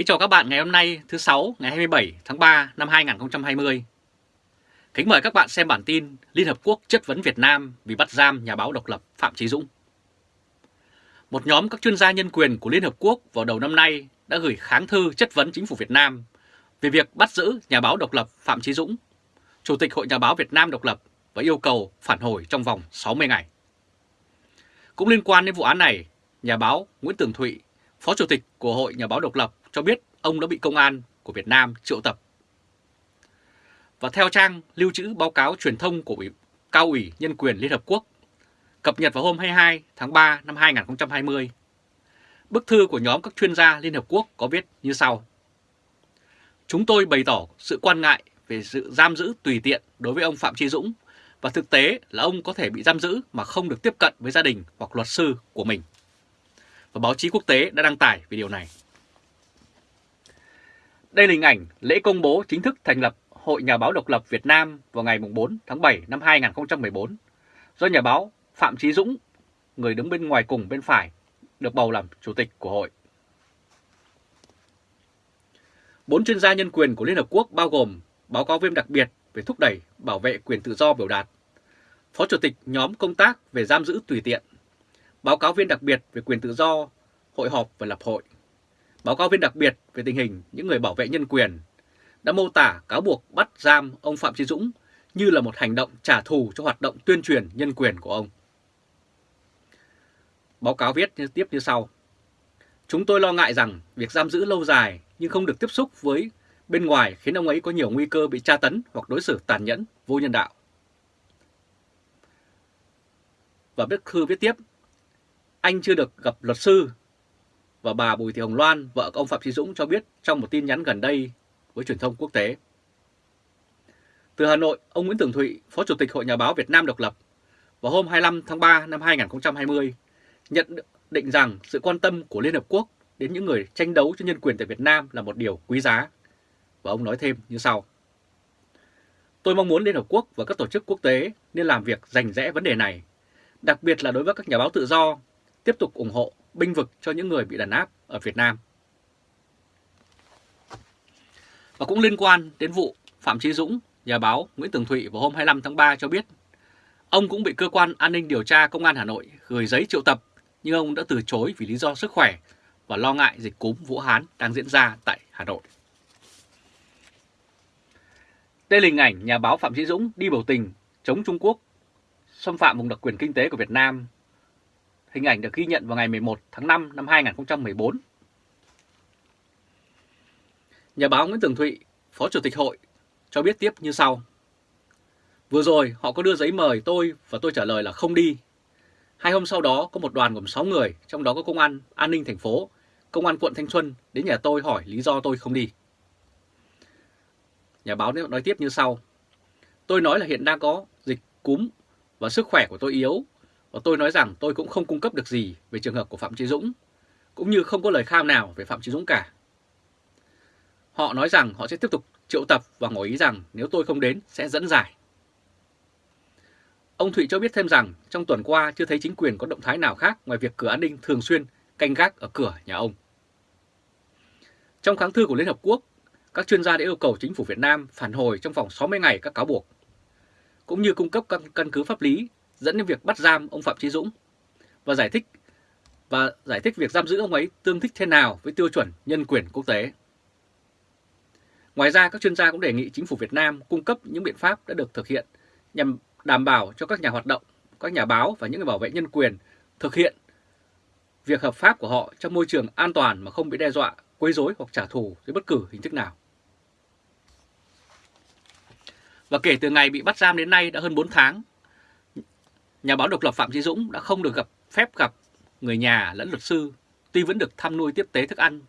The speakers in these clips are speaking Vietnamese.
Kính chào các bạn ngày hôm nay thứ sáu ngày 27 tháng 3 năm 2020. Kính mời các bạn xem bản tin Liên Hợp Quốc chất vấn Việt Nam vì bắt giam nhà báo độc lập Phạm Chí Dũng. Một nhóm các chuyên gia nhân quyền của Liên Hợp Quốc vào đầu năm nay đã gửi kháng thư chất vấn chính phủ Việt Nam về việc bắt giữ nhà báo độc lập Phạm Chí Dũng, Chủ tịch Hội Nhà báo Việt Nam độc lập và yêu cầu phản hồi trong vòng 60 ngày. Cũng liên quan đến vụ án này, nhà báo Nguyễn Tường Thụy, Phó Chủ tịch của Hội Nhà báo độc lập cho biết ông đã bị công an của Việt Nam triệu tập. Và theo trang lưu trữ báo cáo truyền thông của Ủy Cao ủy Nhân quyền Liên Hợp Quốc, cập nhật vào hôm 22 tháng 3 năm 2020, bức thư của nhóm các chuyên gia Liên Hợp Quốc có viết như sau. Chúng tôi bày tỏ sự quan ngại về sự giam giữ tùy tiện đối với ông Phạm Chi Dũng và thực tế là ông có thể bị giam giữ mà không được tiếp cận với gia đình hoặc luật sư của mình. Và báo chí quốc tế đã đăng tải về điều này. Đây là hình ảnh lễ công bố chính thức thành lập Hội Nhà báo độc lập Việt Nam vào ngày 4 tháng 7 năm 2014 do nhà báo Phạm Chí Dũng, người đứng bên ngoài cùng bên phải, được bầu làm chủ tịch của hội. Bốn chuyên gia nhân quyền của Liên Hợp Quốc bao gồm báo cáo viên đặc biệt về thúc đẩy bảo vệ quyền tự do biểu đạt, Phó Chủ tịch nhóm công tác về giam giữ tùy tiện, báo cáo viên đặc biệt về quyền tự do, hội họp và lập hội, báo cáo viên đặc biệt về tình hình những người bảo vệ nhân quyền đã mô tả cáo buộc bắt giam ông Phạm Chí Dũng như là một hành động trả thù cho hoạt động tuyên truyền nhân quyền của ông. Báo cáo viết như tiếp như sau. Chúng tôi lo ngại rằng việc giam giữ lâu dài nhưng không được tiếp xúc với bên ngoài khiến ông ấy có nhiều nguy cơ bị tra tấn hoặc đối xử tàn nhẫn, vô nhân đạo. Và bức thư viết tiếp, anh chưa được gặp luật sư và bà Bùi Thị Hồng Loan, vợ ông Phạm Chí Dũng cho biết trong một tin nhắn gần đây với truyền thông quốc tế. Từ Hà Nội, ông Nguyễn Tường Thụy, Phó Chủ tịch Hội Nhà báo Việt Nam độc lập, vào hôm 25 tháng 3 năm 2020 nhận định rằng sự quan tâm của Liên Hợp Quốc đến những người tranh đấu cho nhân quyền tại Việt Nam là một điều quý giá. Và ông nói thêm như sau. Tôi mong muốn Liên Hợp Quốc và các tổ chức quốc tế nên làm việc rành rẽ vấn đề này, đặc biệt là đối với các nhà báo tự do, tiếp tục ủng hộ binh vực cho những người bị đàn áp ở Việt Nam. Và cũng liên quan đến vụ Phạm Chí Dũng, nhà báo Nguyễn Tường Thụy vào hôm 25 tháng 3 cho biết ông cũng bị cơ quan an ninh điều tra công an Hà Nội gửi giấy triệu tập nhưng ông đã từ chối vì lý do sức khỏe và lo ngại dịch cúm Vũ Hán đang diễn ra tại Hà Nội. Đây là hình ảnh nhà báo Phạm Chí Dũng đi biểu tình chống Trung Quốc xâm phạm vùng đặc quyền kinh tế của Việt Nam Hình ảnh được ghi nhận vào ngày 11 tháng 5 năm 2014. Nhà báo Nguyễn Tường Thụy, Phó Chủ tịch Hội, cho biết tiếp như sau. Vừa rồi họ có đưa giấy mời tôi và tôi trả lời là không đi. Hai hôm sau đó có một đoàn gồm 6 người, trong đó có công an an ninh thành phố, công an quận Thanh Xuân đến nhà tôi hỏi lý do tôi không đi. Nhà báo nói tiếp như sau. Tôi nói là hiện đang có dịch cúm và sức khỏe của tôi yếu và tôi nói rằng tôi cũng không cung cấp được gì về trường hợp của Phạm Chí Dũng, cũng như không có lời kham nào về Phạm Chí Dũng cả. Họ nói rằng họ sẽ tiếp tục triệu tập và ngỏ ý rằng nếu tôi không đến sẽ dẫn giải. Ông Thụy cho biết thêm rằng trong tuần qua chưa thấy chính quyền có động thái nào khác ngoài việc cửa an ninh thường xuyên canh gác ở cửa nhà ông. Trong kháng thư của Liên Hợp Quốc, các chuyên gia đã yêu cầu chính phủ Việt Nam phản hồi trong vòng 60 ngày các cáo buộc, cũng như cung cấp căn, căn cứ pháp lý dẫn đến việc bắt giam ông Phạm Chí Dũng và giải thích và giải thích việc giam giữ ông ấy tương thích thế nào với tiêu chuẩn nhân quyền quốc tế. Ngoài ra, các chuyên gia cũng đề nghị chính phủ Việt Nam cung cấp những biện pháp đã được thực hiện nhằm đảm bảo cho các nhà hoạt động, các nhà báo và những người bảo vệ nhân quyền thực hiện việc hợp pháp của họ trong môi trường an toàn mà không bị đe dọa, quấy rối hoặc trả thù dưới bất cứ hình thức nào. Và kể từ ngày bị bắt giam đến nay đã hơn 4 tháng, nhà báo độc lập Phạm Chí Dũng đã không được gặp phép gặp người nhà lẫn luật sư, tuy vẫn được thăm nuôi tiếp tế thức ăn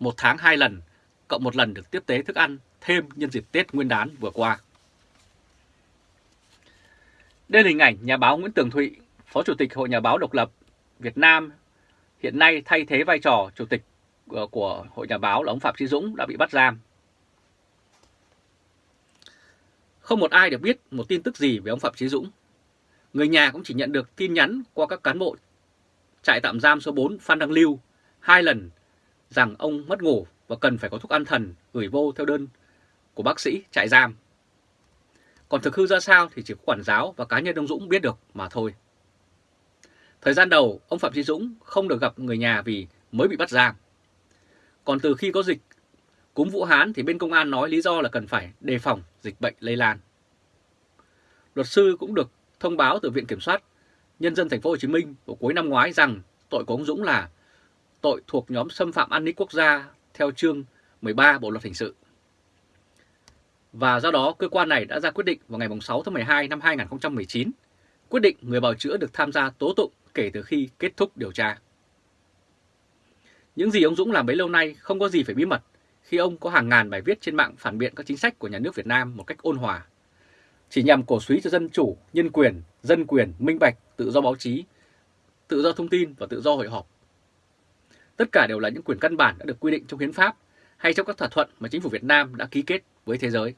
một tháng hai lần, cộng một lần được tiếp tế thức ăn thêm nhân dịp Tết Nguyên đán vừa qua. Đây là hình ảnh nhà báo Nguyễn Tường Thụy, Phó Chủ tịch Hội Nhà báo Độc lập Việt Nam, hiện nay thay thế vai trò Chủ tịch ờ, của Hội Nhà báo là ông Phạm Chí Dũng đã bị bắt giam. Không một ai được biết một tin tức gì về ông Phạm Chí Dũng Người nhà cũng chỉ nhận được tin nhắn qua các cán bộ trại tạm giam số 4 Phan Đăng Lưu hai lần rằng ông mất ngủ và cần phải có thuốc an thần gửi vô theo đơn của bác sĩ trại giam. Còn thực hư ra sao thì chỉ có quản giáo và cá nhân ông Dũng biết được mà thôi. Thời gian đầu, ông Phạm Trí Dũng không được gặp người nhà vì mới bị bắt giam. Còn từ khi có dịch cúm Vũ Hán thì bên công an nói lý do là cần phải đề phòng dịch bệnh lây lan. Luật sư cũng được thông báo từ Viện Kiểm soát Nhân dân thành phố Hồ Chí Minh vào cuối năm ngoái rằng tội của ông Dũng là tội thuộc nhóm xâm phạm an ninh quốc gia theo chương 13 Bộ luật hình sự. Và do đó cơ quan này đã ra quyết định vào ngày 6 tháng 12 năm 2019, quyết định người bào chữa được tham gia tố tụng kể từ khi kết thúc điều tra. Những gì ông Dũng làm bấy lâu nay không có gì phải bí mật khi ông có hàng ngàn bài viết trên mạng phản biện các chính sách của nhà nước Việt Nam một cách ôn hòa, chỉ nhằm cổ suý cho dân chủ, nhân quyền, dân quyền, minh bạch, tự do báo chí, tự do thông tin và tự do hội họp. Tất cả đều là những quyền căn bản đã được quy định trong hiến pháp hay trong các thỏa thuận mà chính phủ Việt Nam đã ký kết với thế giới.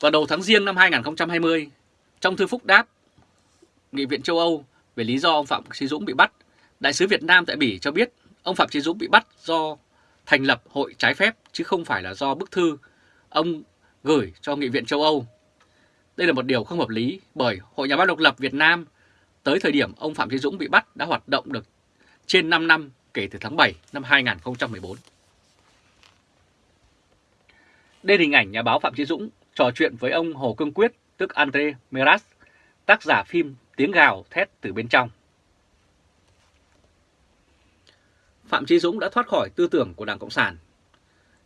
Vào đầu tháng riêng năm 2020, trong thư phúc đáp Nghị viện châu Âu về lý do ông Phạm Trí Dũng bị bắt, Đại sứ Việt Nam tại Bỉ cho biết ông Phạm Trí Dũng bị bắt do thành lập hội trái phép chứ không phải là do bức thư ông gửi cho Nghị viện châu Âu. Đây là một điều không hợp lý bởi Hội Nhà báo độc lập Việt Nam tới thời điểm ông Phạm Chí Dũng bị bắt đã hoạt động được trên 5 năm kể từ tháng 7 năm 2014. Đây là hình ảnh nhà báo Phạm Chí Dũng trò chuyện với ông Hồ Cương Quyết, tức Andre Meras, tác giả phim Tiếng gào thét từ bên trong. Phạm Chí Dũng đã thoát khỏi tư tưởng của Đảng Cộng sản,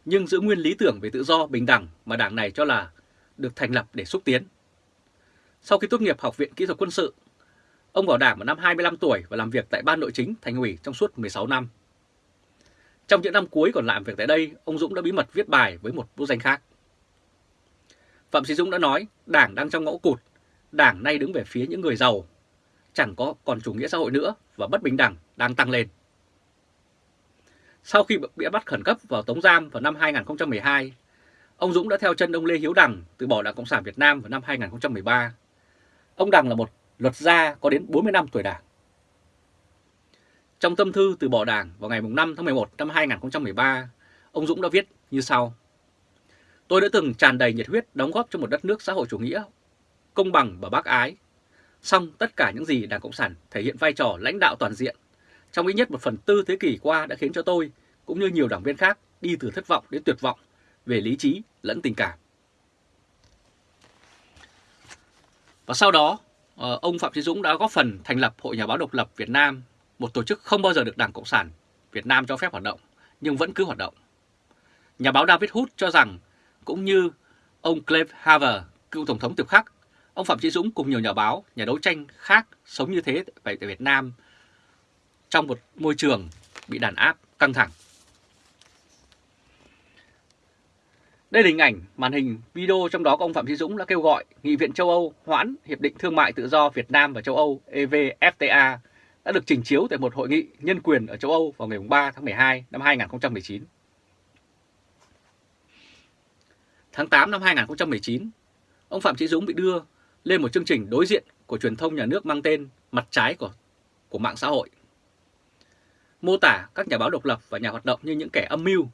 nhưng giữ nguyên lý tưởng về tự do, bình đẳng mà đảng này cho là được thành lập để xúc tiến. Sau khi tốt nghiệp Học viện Kỹ thuật Quân sự, ông vào đảng vào năm 25 tuổi và làm việc tại Ban Nội chính Thành ủy trong suốt 16 năm. Trong những năm cuối còn làm việc tại đây, ông Dũng đã bí mật viết bài với một bút danh khác. Phạm Sĩ Dũng đã nói, đảng đang trong ngõ cụt, đảng nay đứng về phía những người giàu, chẳng có còn chủ nghĩa xã hội nữa và bất bình đẳng đang tăng lên. Sau khi bị bắt khẩn cấp vào tống giam vào năm 2012, ông Dũng đã theo chân ông Lê Hiếu Đằng từ bỏ Đảng Cộng sản Việt Nam vào năm 2013. Ông Đằng là một luật gia có đến 40 năm tuổi đảng. Trong tâm thư từ bỏ đảng vào ngày 5 tháng 11 năm 2013, ông Dũng đã viết như sau. Tôi đã từng tràn đầy nhiệt huyết đóng góp cho một đất nước xã hội chủ nghĩa, công bằng và bác ái. Song tất cả những gì Đảng Cộng sản thể hiện vai trò lãnh đạo toàn diện trong ít nhất một phần tư thế kỷ qua đã khiến cho tôi, cũng như nhiều đảng viên khác, đi từ thất vọng đến tuyệt vọng về lý trí lẫn tình cảm. Và sau đó, ờ, ông Phạm Chí Dũng đã góp phần thành lập Hội Nhà báo độc lập Việt Nam, một tổ chức không bao giờ được Đảng Cộng sản Việt Nam cho phép hoạt động, nhưng vẫn cứ hoạt động. Nhà báo David Hood cho rằng, cũng như ông Clive Haver, cựu Tổng thống Tiệp Khắc, ông Phạm Chí Dũng cùng nhiều nhà báo, nhà đấu tranh khác sống như thế tại Việt Nam trong một môi trường bị đàn áp căng thẳng. Đây là hình ảnh màn hình video trong đó ông Phạm Chí Dũng đã kêu gọi Nghị viện châu Âu hoãn Hiệp định Thương mại Tự do Việt Nam và châu Âu EVFTA đã được trình chiếu tại một hội nghị nhân quyền ở châu Âu vào ngày 3 tháng 12 năm 2019. Tháng 8 năm 2019, ông Phạm Chí Dũng bị đưa lên một chương trình đối diện của truyền thông nhà nước mang tên Mặt trái của, của mạng xã hội mô tả các nhà báo độc lập và nhà hoạt động như những kẻ âm mưu.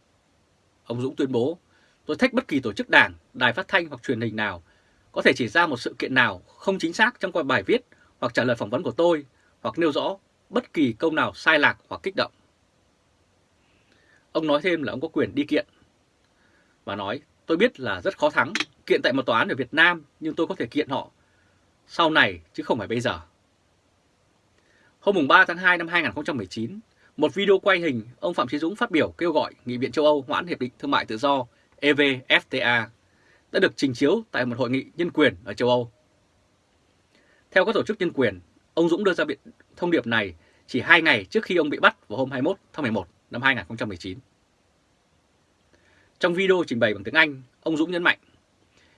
Ông Dũng tuyên bố, tôi thách bất kỳ tổ chức đảng, đài phát thanh hoặc truyền hình nào có thể chỉ ra một sự kiện nào không chính xác trong bài viết hoặc trả lời phỏng vấn của tôi hoặc nêu rõ bất kỳ câu nào sai lạc hoặc kích động. Ông nói thêm là ông có quyền đi kiện và nói tôi biết là rất khó thắng kiện tại một tòa án ở Việt Nam nhưng tôi có thể kiện họ sau này chứ không phải bây giờ. Hôm 3 tháng 2 năm 2019, một video quay hình, ông Phạm Chí Dũng phát biểu kêu gọi Nghị viện châu Âu hoãn Hiệp định Thương mại Tự do EVFTA đã được trình chiếu tại một hội nghị nhân quyền ở châu Âu. Theo các tổ chức nhân quyền, ông Dũng đưa ra biện thông điệp này chỉ 2 ngày trước khi ông bị bắt vào hôm 21 tháng 11 năm 2019. Trong video trình bày bằng tiếng Anh, ông Dũng nhấn mạnh,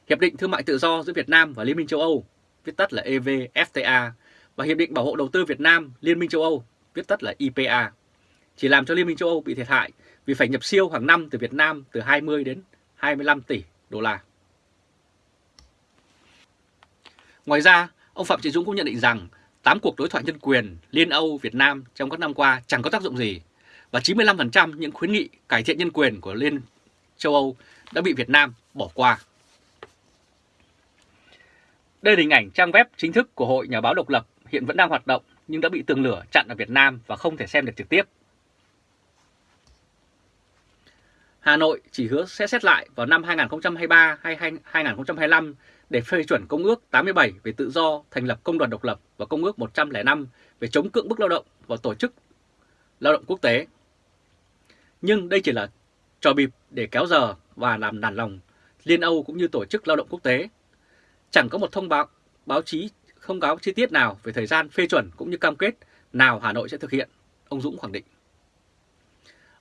Hiệp định Thương mại Tự do giữa Việt Nam và Liên minh châu Âu, viết tắt là EVFTA, và Hiệp định Bảo hộ Đầu tư Việt Nam, Liên minh châu Âu, viết tắt là IPA, chỉ làm cho Liên minh châu Âu bị thiệt hại vì phải nhập siêu hàng năm từ Việt Nam từ 20 đến 25 tỷ đô la. Ngoài ra, ông Phạm Trị Dũng cũng nhận định rằng 8 cuộc đối thoại nhân quyền Liên Âu Việt Nam trong các năm qua chẳng có tác dụng gì, và 95% những khuyến nghị cải thiện nhân quyền của Liên châu Âu đã bị Việt Nam bỏ qua. Đây là hình ảnh trang web chính thức của Hội Nhà báo độc lập hiện vẫn đang hoạt động nhưng đã bị tường lửa chặn ở Việt Nam và không thể xem được trực tiếp. Hà Nội chỉ hứa sẽ xét lại vào năm 2023 hay 2025 để phê chuẩn Công ước 87 về tự do thành lập công đoàn độc lập và Công ước 105 về chống cưỡng bức lao động và tổ chức lao động quốc tế. Nhưng đây chỉ là trò bịp để kéo giờ và làm nản lòng Liên Âu cũng như Tổ chức Lao động Quốc tế. Chẳng có một thông báo báo chí không cáo chi tiết nào về thời gian phê chuẩn cũng như cam kết nào Hà Nội sẽ thực hiện, ông Dũng khẳng định.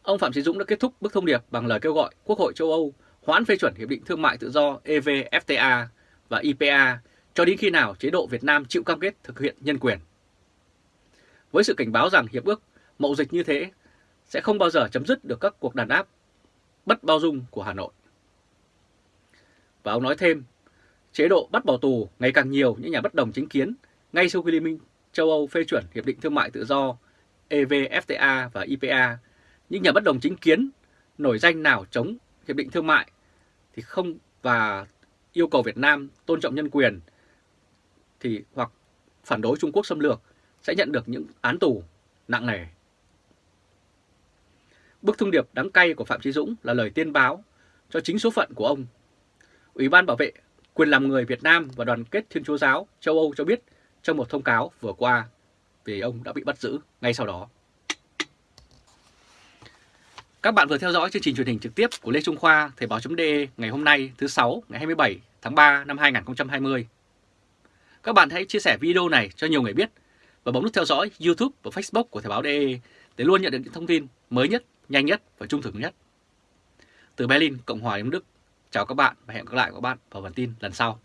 Ông Phạm Chí Dũng đã kết thúc bức thông điệp bằng lời kêu gọi Quốc hội châu Âu hoãn phê chuẩn Hiệp định Thương mại Tự do EVFTA và IPA cho đến khi nào chế độ Việt Nam chịu cam kết thực hiện nhân quyền. Với sự cảnh báo rằng hiệp ước mậu dịch như thế sẽ không bao giờ chấm dứt được các cuộc đàn áp bất bao dung của Hà Nội. Và ông nói thêm, chế độ bắt bỏ tù ngày càng nhiều những nhà bất đồng chính kiến ngay sau khi Liên minh châu Âu phê chuẩn Hiệp định Thương mại Tự do EVFTA và IPA, những nhà bất đồng chính kiến, nổi danh nào chống Hiệp định Thương mại thì không và yêu cầu Việt Nam tôn trọng nhân quyền thì hoặc phản đối Trung Quốc xâm lược sẽ nhận được những án tù nặng nề. Bức thông điệp đáng cay của Phạm Chí Dũng là lời tiên báo cho chính số phận của ông. Ủy ban bảo vệ quyền làm người Việt Nam và đoàn kết Thiên Chúa Giáo châu Âu cho biết trong một thông cáo vừa qua vì ông đã bị bắt giữ ngay sau đó. Các bạn vừa theo dõi chương trình truyền hình trực tiếp của Lê Trung Khoa Thời báo.de ngày hôm nay thứ 6 ngày 27 tháng 3 năm 2020. Các bạn hãy chia sẻ video này cho nhiều người biết và bấm nút theo dõi YouTube và Facebook của Thời báo.de để luôn nhận được những thông tin mới nhất, nhanh nhất và trung thực nhất. Từ Berlin, Cộng hòa Liên Đức, chào các bạn và hẹn gặp lại các bạn vào bản tin lần sau.